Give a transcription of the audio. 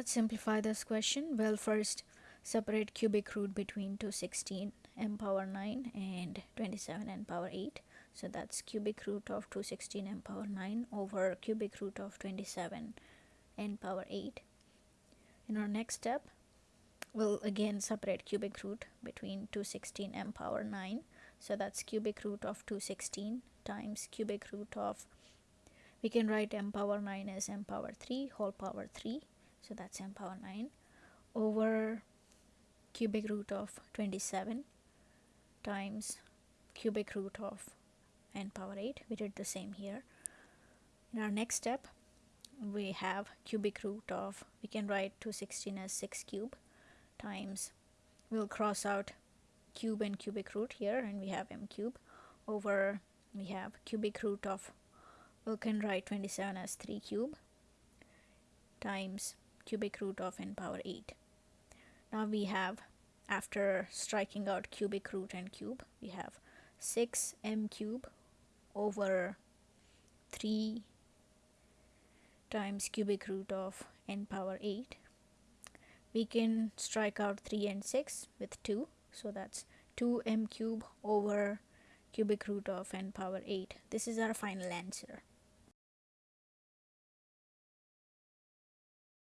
Let's simplify this question. Well, first separate cubic root between 216 m power 9 and 27 n power 8. So that's cubic root of 216 m power 9 over cubic root of 27 n power 8. In our next step, we'll again separate cubic root between 216 m power 9. So that's cubic root of 216 times cubic root of we can write m power 9 as m power 3 whole power 3 so that's m power 9 over cubic root of 27 times cubic root of n power 8 we did the same here. In our next step we have cubic root of we can write 216 as 6 cube times we'll cross out cube and cubic root here and we have m cube. Over we have cubic root of we can write 27 as 3 cube times cubic root of n power 8 now we have after striking out cubic root and cube we have 6 m cube over 3 times cubic root of n power 8 we can strike out 3 and 6 with 2 so that's 2 m cube over cubic root of n power 8 this is our final answer